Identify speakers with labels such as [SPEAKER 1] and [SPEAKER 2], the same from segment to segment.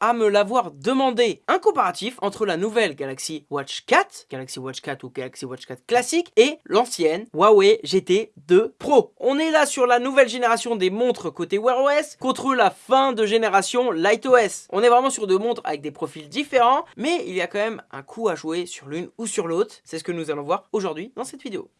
[SPEAKER 1] à me l'avoir demandé. Un comparatif entre la nouvelle Galaxy Watch 4, Galaxy Watch 4 ou Galaxy Watch 4 classique, et l'ancienne Huawei GT2 Pro. On est là sur la nouvelle génération des montres côté Wear OS contre la fin de génération Light OS. On est vraiment sur deux montres avec des profils différents, mais il y a quand même un coup à jouer sur l'une ou sur l'autre. C'est ce que nous allons voir aujourd'hui dans cette vidéo.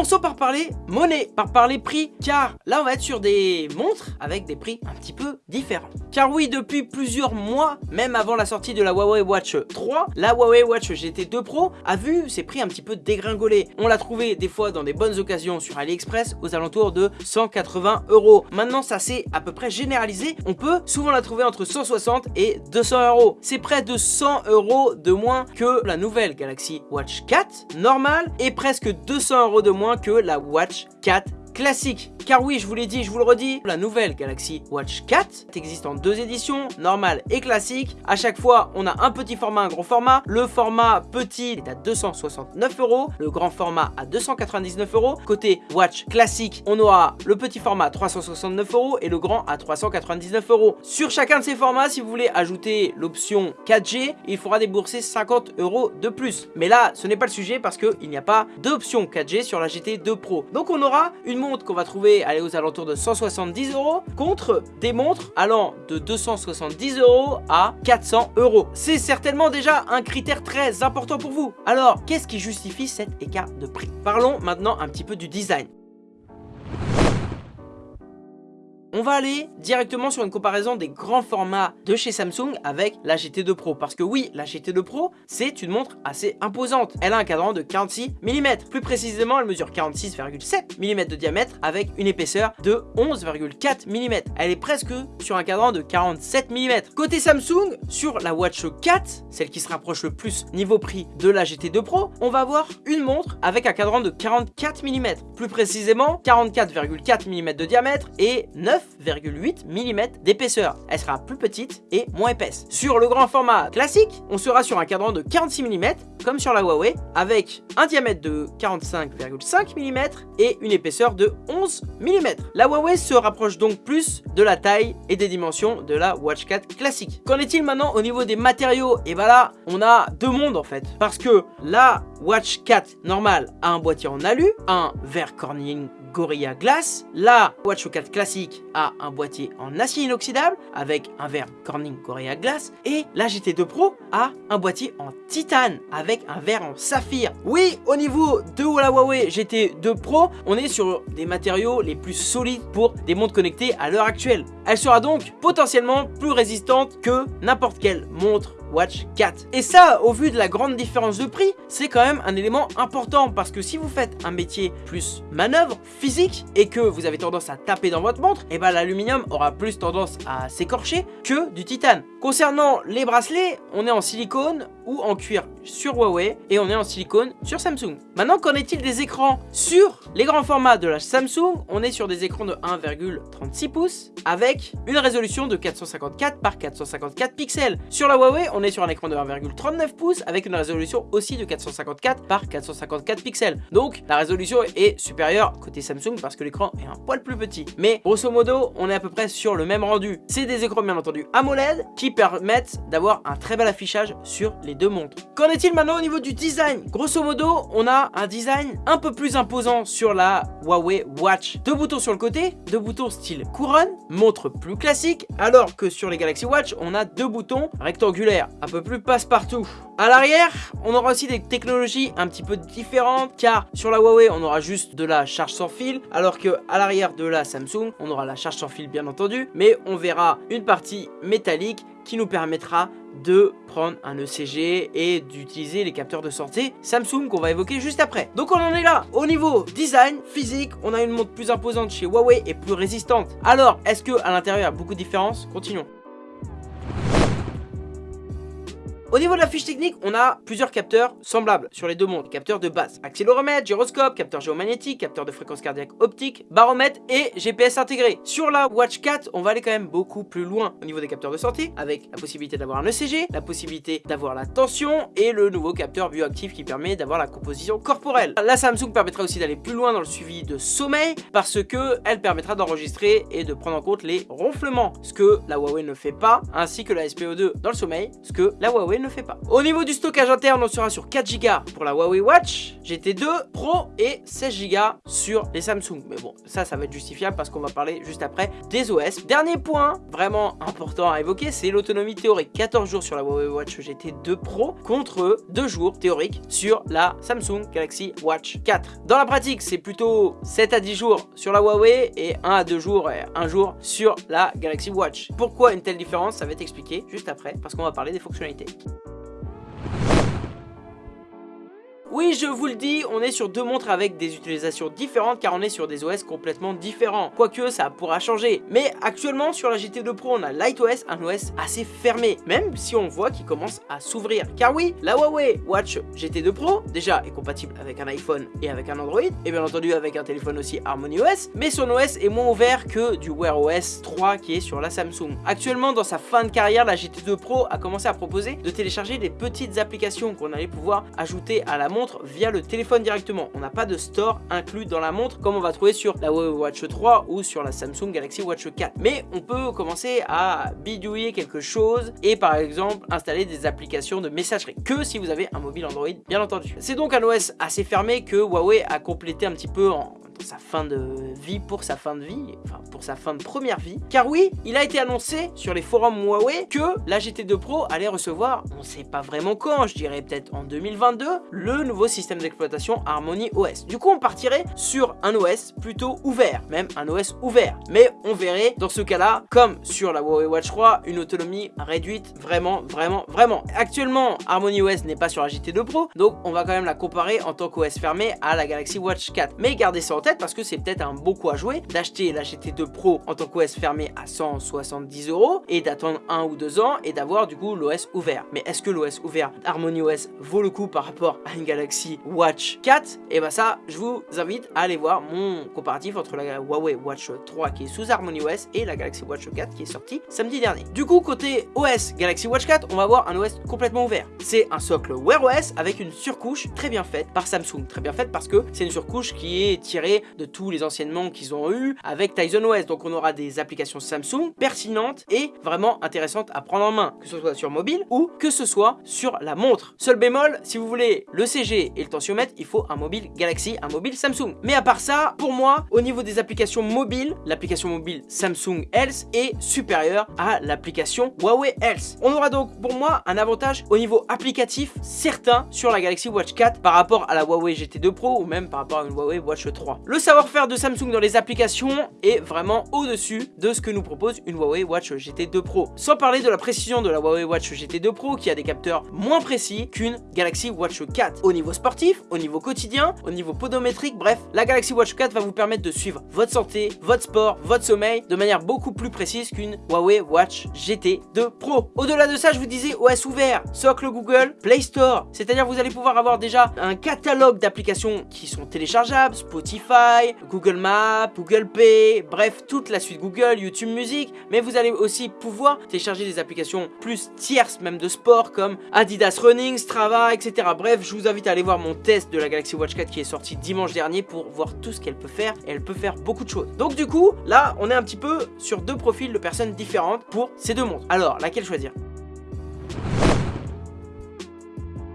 [SPEAKER 1] Commençons par parler monnaie, par parler prix, car là on va être sur des montres avec des prix un petit peu différents. Car oui, depuis plusieurs mois, même avant la sortie de la Huawei Watch 3, la Huawei Watch GT2 Pro a vu ses prix un petit peu dégringoler. On l'a trouvé des fois dans des bonnes occasions sur AliExpress aux alentours de 180 euros. Maintenant ça s'est à peu près généralisé, on peut souvent la trouver entre 160 et 200 euros. C'est près de 100 euros de moins que la nouvelle Galaxy Watch 4 normale et presque 200 euros de moins que la Watch 4 classique. Car oui, je vous l'ai dit, je vous le redis, la nouvelle Galaxy Watch 4 existe en deux éditions, normale et classique. À chaque fois, on a un petit format, un gros format. Le format petit est à 269 euros, le grand format à 299 euros. Côté Watch classique, on aura le petit format à 369 euros et le grand à 399 euros. Sur chacun de ces formats, si vous voulez ajouter l'option 4G, il faudra débourser 50 euros de plus. Mais là, ce n'est pas le sujet parce qu'il n'y a pas d'option 4G sur la GT2 Pro. Donc on aura une montre qu'on va trouver aller aux alentours de 170 euros contre des montres allant de 270 euros à 400 euros. C'est certainement déjà un critère très important pour vous. Alors, qu'est-ce qui justifie cet écart de prix? Parlons maintenant un petit peu du design. On va aller directement sur une comparaison des grands formats de chez Samsung avec la GT2 Pro. Parce que oui, la GT2 Pro, c'est une montre assez imposante. Elle a un cadran de 46 mm. Plus précisément, elle mesure 46,7 mm de diamètre avec une épaisseur de 11,4 mm. Elle est presque sur un cadran de 47 mm. Côté Samsung, sur la Watch 4, celle qui se rapproche le plus niveau prix de la GT2 Pro, on va avoir une montre avec un cadran de 44 mm. Plus précisément, 44,4 mm de diamètre et 9 9,8 mm d'épaisseur. Elle sera plus petite et moins épaisse. Sur le grand format classique, on sera sur un cadran de 46 mm, comme sur la Huawei, avec un diamètre de 45,5 mm et une épaisseur de 11 mm. La Huawei se rapproche donc plus de la taille et des dimensions de la Watch 4 classique. Qu'en est-il maintenant au niveau des matériaux? Et bah là, on a deux mondes en fait, parce que la Watch 4 normale a un boîtier en alu, un verre Corning Gorilla Glass. La Watch 4 classique a un boîtier en acier inoxydable avec un verre Corning Gorilla Glass. Et la GT2 Pro a un boîtier en titane avec un verre en saphir. Oui, au niveau de la Huawei GT2 Pro, on est sur des matériaux les plus solides pour des montres connectées à l'heure actuelle. Elle sera donc potentiellement plus résistante que n'importe quelle montre Watch 4. Et ça, au vu de la grande différence de prix, c'est quand même un élément important parce que si vous faites un métier plus manœuvre, physique, et que vous avez tendance à taper dans votre montre, et eh ben l'aluminium aura plus tendance à s'écorcher que du titane. Concernant les bracelets, on est en silicone ou en cuir sur Huawei et on est en silicone sur Samsung. Maintenant, qu'en est-il des écrans Sur les grands formats de la Samsung, on est sur des écrans de 1,36 pouces avec une résolution de 454 par 454 pixels. Sur la Huawei, on est sur un écran de 1,39 pouces avec une résolution aussi de 454 par 454 pixels. Donc la résolution est supérieure côté Samsung parce que l'écran est un poil plus petit. Mais grosso modo, on est à peu près sur le même rendu. C'est des écrans bien entendu AMOLED qui permettent d'avoir un très bel affichage sur les deux. Qu'en est-il maintenant au niveau du design? Grosso modo, on a un design un peu plus imposant sur la Huawei Watch. Deux boutons sur le côté, deux boutons style couronne, montre plus classique, alors que sur les Galaxy Watch, on a deux boutons rectangulaires un peu plus passe-partout. À l'arrière, on aura aussi des technologies un petit peu différentes car sur la Huawei, on aura juste de la charge sans fil alors que à l'arrière de la Samsung, on aura la charge sans fil bien entendu, mais on verra une partie métallique qui nous permettra de prendre un ECG et d'utiliser les capteurs de sortie Samsung qu'on va évoquer juste après. Donc on en est là. Au niveau design, physique, on a une montre plus imposante chez Huawei et plus résistante. Alors, est-ce que à l'intérieur il beaucoup de différences? Continuons. Au niveau de la fiche technique, on a plusieurs capteurs semblables sur les deux montres. Capteurs de base, accéléromètre, gyroscope, capteur géomagnétique, capteur de fréquence cardiaque optique, baromètre et GPS intégré. Sur la Watch 4, on va aller quand même beaucoup plus loin au niveau des capteurs de sortie, avec la possibilité d'avoir un ECG, la possibilité d'avoir la tension et le nouveau capteur bioactif qui permet d'avoir la composition corporelle. La Samsung permettra aussi d'aller plus loin dans le suivi de sommeil parce que elle permettra d'enregistrer et de prendre en compte les ronflements, ce que la Huawei ne fait pas, ainsi que la SPO2 dans le sommeil, ce que la Huawei ne fait pas. Au niveau du stockage interne, on sera sur 4 Go pour la Huawei Watch, GT2 Pro et 16 Go sur les Samsung. Mais bon, ça, ça va être justifiable parce qu'on va parler juste après des OS. Dernier point vraiment important à évoquer, c'est l'autonomie théorique. 14 jours sur la Huawei Watch GT2 Pro contre 2 jours théoriques sur la Samsung Galaxy Watch 4. Dans la pratique, c'est plutôt 7 à 10 jours sur la Huawei et 1 à 2 jours et 1 jour sur la Galaxy Watch. Pourquoi une telle différence? Ça va être expliqué juste après parce qu'on va parler des fonctionnalités. Oui, je vous le dis, on est sur deux montres avec des utilisations différentes car on est sur des OS complètement différents. Quoique, ça pourra changer. Mais actuellement, sur la GT2 Pro, on a LightOS, un OS assez fermé, même si on voit qu'il commence à s'ouvrir. Car oui, la Huawei Watch GT2 Pro, déjà, est compatible avec un iPhone et avec un Android, et bien entendu avec un téléphone aussi HarmonyOS, mais son OS est moins ouvert que du Wear OS 3 qui est sur la Samsung. Actuellement, dans sa fin de carrière, la GT2 Pro a commencé à proposer de télécharger des petites applications qu'on allait pouvoir ajouter à la montre via le téléphone directement. On n'a pas de store inclus dans la montre comme on va trouver sur la Huawei Watch 3 ou sur la Samsung Galaxy Watch 4. Mais on peut commencer à bidouiller quelque chose et par exemple installer des applications de messagerie que si vous avez un mobile Android bien entendu. C'est donc un OS assez fermé que Huawei a complété un petit peu en sa fin de vie pour sa fin de vie, enfin pour sa fin de première vie. Car oui, il a été annoncé sur les forums Huawei que la GT2 Pro allait recevoir, on sait pas vraiment quand, je dirais peut-être en 2022, le nouveau système d'exploitation Harmony OS. Du coup, on partirait sur un OS plutôt ouvert, même un OS ouvert. Mais on verrait dans ce cas-là, comme sur la Huawei Watch 3, une autonomie réduite vraiment, vraiment, vraiment. Actuellement, Harmony OS n'est pas sur la GT2 Pro, donc on va quand même la comparer en tant qu'OS fermé à la Galaxy Watch 4. Mais gardez ça en tête, parce que c'est peut-être un beau coup à jouer d'acheter la GT2 Pro en tant qu'OS fermé à 170 euros et d'attendre un ou deux ans et d'avoir du coup l'OS ouvert. Mais est-ce que l'OS ouvert Harmony OS vaut le coup par rapport à une Galaxy Watch 4 Et bah ça, je vous invite à aller voir mon comparatif entre la Huawei Watch 3 qui est sous Harmony OS et la Galaxy Watch 4 qui est sortie samedi dernier. Du coup, côté OS Galaxy Watch 4, on va avoir un OS complètement ouvert. C'est un socle Wear OS avec une surcouche très bien faite par Samsung. Très bien faite parce que c'est une surcouche qui est tirée de tous les enseignements qu'ils ont eu avec Tizen OS. Donc on aura des applications Samsung pertinentes et vraiment intéressantes à prendre en main, que ce soit sur mobile ou que ce soit sur la montre. Seul bémol, si vous voulez le CG et le tensiomètre, il faut un mobile Galaxy, un mobile Samsung. Mais à part ça, pour moi, au niveau des applications mobiles, l'application mobile Samsung Health est supérieure à l'application Huawei Health. On aura donc pour moi un avantage au niveau applicatif certain sur la Galaxy Watch 4 par rapport à la Huawei GT2 Pro ou même par rapport à une Huawei Watch 3. Le savoir-faire de Samsung dans les applications est vraiment au-dessus de ce que nous propose une Huawei Watch GT2 Pro. Sans parler de la précision de la Huawei Watch GT2 Pro qui a des capteurs moins précis qu'une Galaxy Watch 4. Au niveau sportif, au niveau quotidien, au niveau podométrique, bref, la Galaxy Watch 4 va vous permettre de suivre votre santé, votre sport, votre sommeil de manière beaucoup plus précise qu'une Huawei Watch GT2 Pro. Au-delà de ça, je vous disais OS ouvert, socle Google, Play Store, c'est-à-dire vous allez pouvoir avoir déjà un catalogue d'applications qui sont téléchargeables, Spotify, Google Maps, Google Pay, bref, toute la suite Google, YouTube Music, mais vous allez aussi pouvoir télécharger des applications plus tierces, même de sport, comme Adidas Running, Strava, etc. Bref, je vous invite à aller voir mon test de la Galaxy Watch 4 qui est sorti dimanche dernier pour voir tout ce qu'elle peut faire, et elle peut faire beaucoup de choses. Donc du coup, là, on est un petit peu sur deux profils de personnes différentes pour ces deux montres. Alors, laquelle choisir?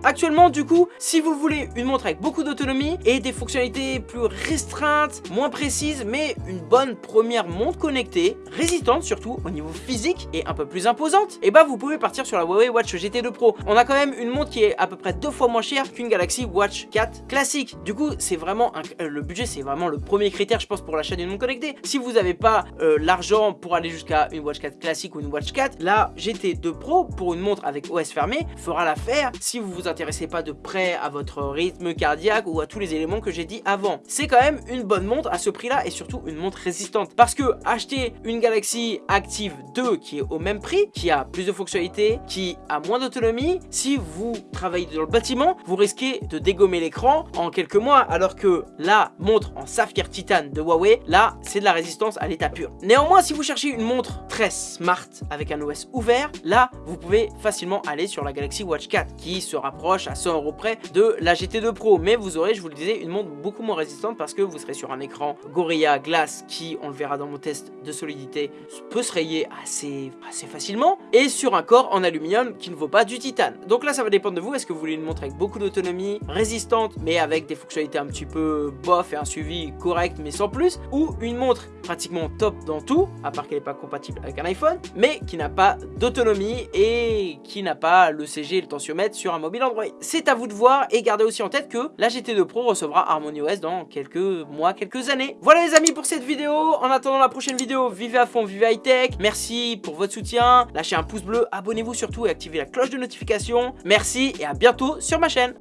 [SPEAKER 1] Actuellement, du coup, si vous voulez une montre avec beaucoup d'autonomie et des fonctionnalités plus restreintes, moins précises, mais une bonne première montre connectée, résistante surtout au niveau physique et un peu plus imposante, et eh bah ben, vous pouvez partir sur la Huawei Watch GT2 Pro. On a quand même une montre qui est à peu près deux fois moins chère qu'une Galaxy Watch 4 classique. Du coup, c'est vraiment euh, le budget, c'est vraiment le premier critère, je pense, pour l'achat d'une montre connectée. Si vous n'avez pas euh, l'argent pour aller jusqu'à une Watch 4 classique ou une Watch 4, la GT2 Pro pour une montre avec OS fermé fera l'affaire si vous vous intéressez pas de près à votre rythme cardiaque ou à tous les éléments que j'ai dit avant. C'est quand même une bonne montre à ce prix-là et surtout une montre résistante. Parce que acheter une Galaxy Active 2 qui est au même prix, qui a plus de fonctionnalités, qui a moins d'autonomie, si vous travaillez dans le bâtiment, vous risquez de dégommer l'écran en quelques mois, alors que la montre en saphir titane de Huawei, là, c'est de la résistance à l'état pur. Néanmoins, si vous cherchez une montre très smart avec un OS ouvert, là, vous pouvez facilement aller sur la Galaxy Watch 4 qui se rapproche à 100 euros près de la GT2 Pro. Mais vous aurez, je vous le disais, une montre beaucoup moins résistante parce que vous serez sur un écran Gorilla Glass qui, on le verra dans mon test de solidité, peut se rayer assez, assez facilement et sur un corps en aluminium qui ne vaut pas du titane. Donc là, ça va dépendre de vous. Est-ce que vous voulez une montre avec beaucoup d'autonomie, résistante, mais avec des fonctionnalités un petit peu bof et un suivi correct, mais sans plus, ou une montre pratiquement top dans tout, à part qu'elle n'est pas compatible avec un iPhone, mais qui n'a pas d'autonomie et qui n'a pas le CG et le tensiomètre sur un mobile Android. C'est à vous de voir et gardez aussi en tête que la GT2 Pro recevra HarmonyOS dans quelques mois, quelques années. Voilà les amis pour cette vidéo. En attendant la prochaine vidéo, vivez à fond, vivez high tech. Merci pour votre soutien. Lâchez un pouce bleu, abonnez-vous surtout et activez la cloche de notification. Merci et à bientôt sur ma chaîne.